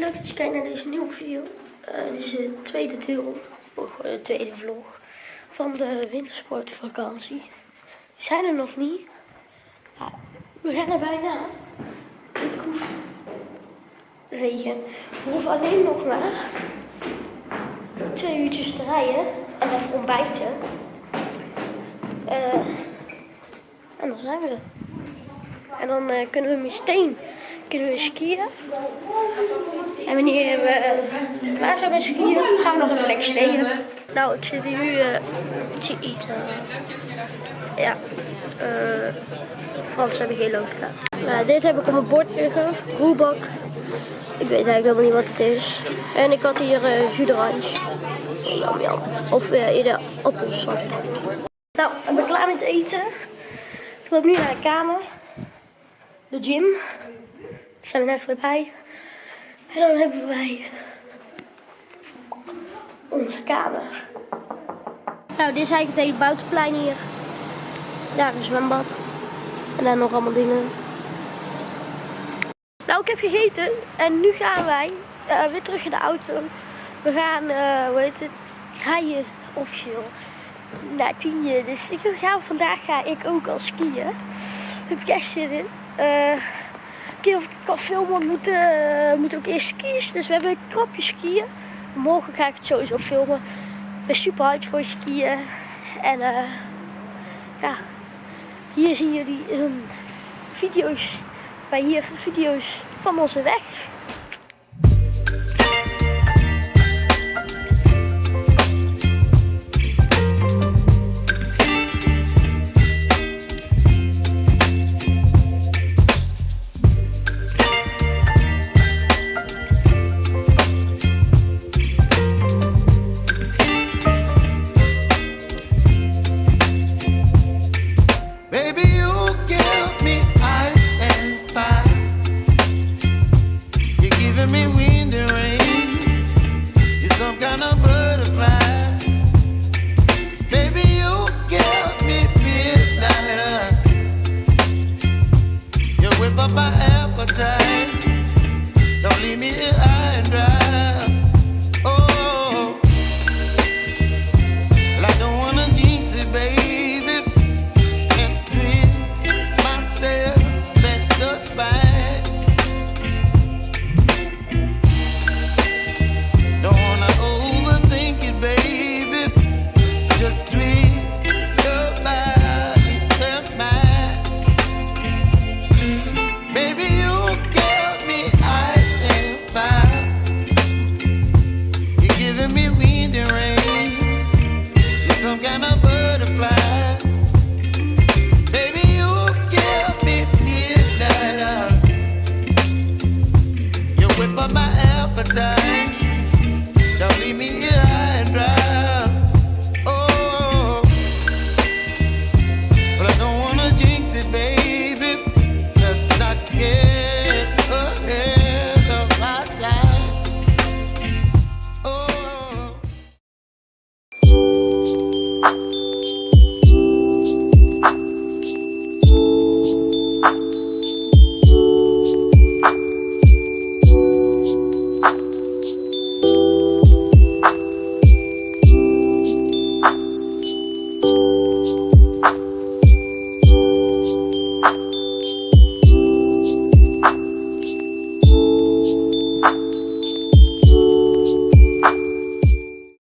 leuk dat je kijkt naar deze nieuwe video. Eh, dit is het tweede deel, of de tweede vlog van de wintersportvakantie. We zijn er nog niet. We gaan er bijna. Ik hoef regen. We hoeven alleen nog maar twee uurtjes te rijden en even ontbijten. Eh, en dan zijn we er. En dan eh, kunnen we meteen kunnen we skiën. En wanneer we eh, klaar zijn met skiën, gaan we nog even lekker steden. Nou, ik zit hier nu eh, te eten. Ja, eh Frans hebben geen logica. Dit heb ik op mijn bord liggen, roebak. Ik weet eigenlijk helemaal niet wat het is. En ik had hier eh jus d'orange. Of eh eerder appelsap. Nou, ik ben klaar met eten. Ik loop nu naar de kamer. De gym. Ik zijn er net voorbij. En dan hebben wij onze kamer. Nou, dit is eigenlijk het hele buitenplein hier. Daar is een zwembad. En dan nog allemaal dingen. Nou, ik heb gegeten en nu gaan wij eh, weer terug in de auto. We gaan, eh, hoe heet het, rijden officieel naar Tienje. Dus ik ga, vandaag ga ik ook al skiën. Daar heb ik echt zin in. Eh, of ik kan filmen, moet, eh, moet ook eerst skiën. Dus we hebben een krapje skiën. Morgen ga ik het sowieso filmen. Ik ben super hard voor skiën. En eh, ja, hier zien jullie een video's, bij hier video's van onze weg. Whip up my appetite. Don't leave me here